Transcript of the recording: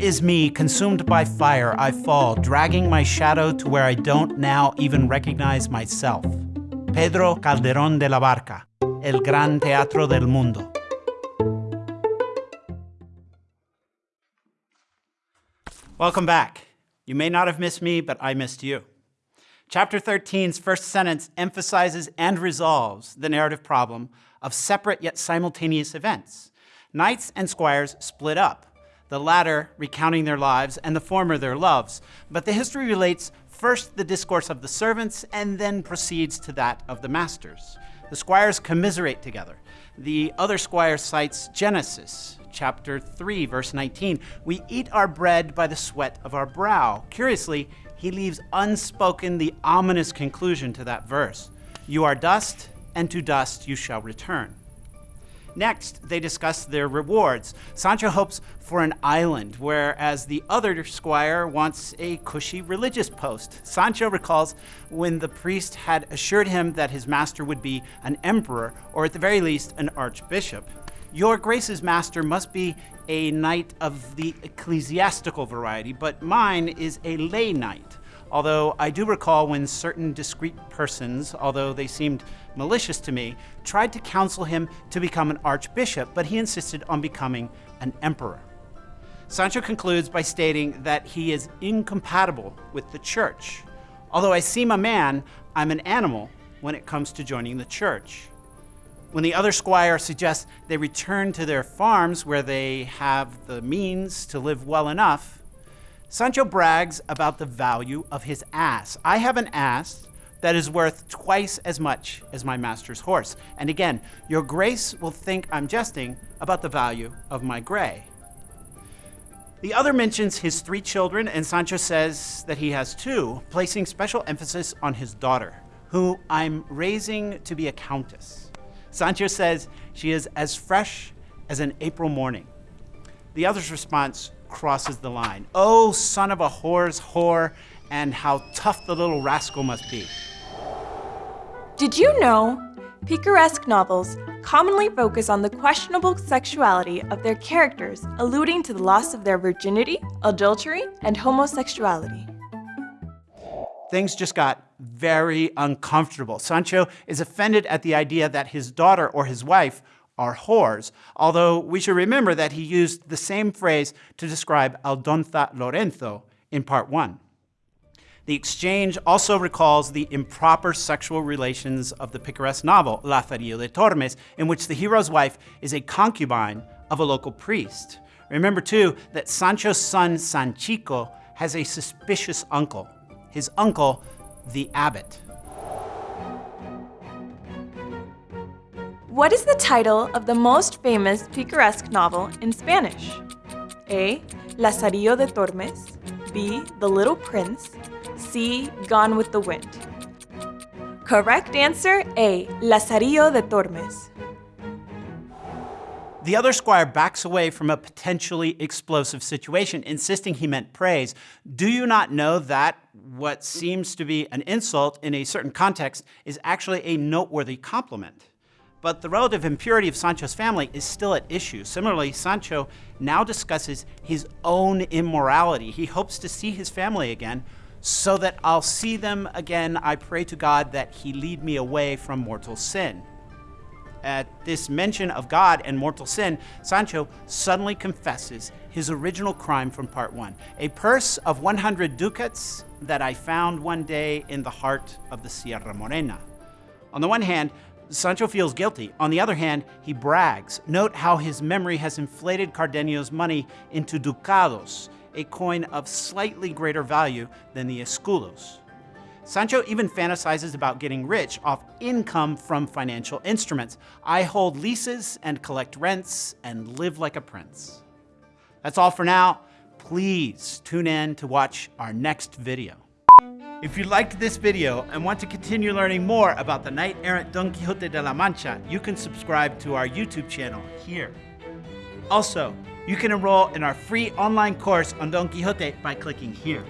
is me, consumed by fire, I fall, dragging my shadow to where I don't now even recognize myself. Pedro Calderón de la Barca, El Gran Teatro del Mundo. Welcome back. You may not have missed me, but I missed you. Chapter 13's first sentence emphasizes and resolves the narrative problem of separate yet simultaneous events. Knights and squires split up, the latter recounting their lives and the former their loves. But the history relates first the discourse of the servants and then proceeds to that of the masters. The squires commiserate together. The other squire cites Genesis, chapter 3, verse 19. We eat our bread by the sweat of our brow. Curiously, he leaves unspoken the ominous conclusion to that verse. You are dust, and to dust you shall return. Next, they discuss their rewards. Sancho hopes for an island, whereas the other squire wants a cushy religious post. Sancho recalls when the priest had assured him that his master would be an emperor, or at the very least, an archbishop. Your Grace's master must be a knight of the ecclesiastical variety, but mine is a lay knight. Although I do recall when certain discreet persons, although they seemed malicious to me, tried to counsel him to become an archbishop, but he insisted on becoming an emperor. Sancho concludes by stating that he is incompatible with the church. Although I seem a man, I'm an animal when it comes to joining the church. When the other squire suggests they return to their farms where they have the means to live well enough, Sancho brags about the value of his ass. I have an ass that is worth twice as much as my master's horse. And again, your grace will think I'm jesting about the value of my gray. The other mentions his three children, and Sancho says that he has two, placing special emphasis on his daughter, who I'm raising to be a countess. Sancho says she is as fresh as an April morning. The other's response crosses the line. Oh, son of a whore's whore, and how tough the little rascal must be. Did you know picaresque novels commonly focus on the questionable sexuality of their characters, alluding to the loss of their virginity, adultery, and homosexuality? Things just got very uncomfortable. Sancho is offended at the idea that his daughter or his wife are whores, although we should remember that he used the same phrase to describe Aldonza Lorenzo in part one. The exchange also recalls the improper sexual relations of the picaresque novel Lazarillo de Tormes, in which the hero's wife is a concubine of a local priest. Remember, too, that Sancho's son Sanchico has a suspicious uncle. His uncle the Abbot. What is the title of the most famous picaresque novel in Spanish? A. Lazarillo de Tormes. B. The Little Prince. C. Gone with the Wind. Correct answer A. Lazarillo de Tormes. The other squire backs away from a potentially explosive situation, insisting he meant praise. Do you not know that what seems to be an insult in a certain context is actually a noteworthy compliment? But the relative impurity of Sancho's family is still at issue. Similarly, Sancho now discusses his own immorality. He hopes to see his family again, so that I'll see them again. I pray to God that he lead me away from mortal sin at this mention of God and mortal sin, Sancho suddenly confesses his original crime from part one a purse of 100 ducats that I found one day in the heart of the Sierra Morena. On the one hand, Sancho feels guilty. On the other hand, he brags. Note how his memory has inflated Cardenio's money into ducados, a coin of slightly greater value than the escudos. Sancho even fantasizes about getting rich off income from financial instruments. I hold leases and collect rents and live like a prince. That's all for now. Please tune in to watch our next video. If you liked this video and want to continue learning more about the knight-errant Don Quixote de la Mancha, you can subscribe to our YouTube channel here. Also, you can enroll in our free online course on Don Quixote by clicking here.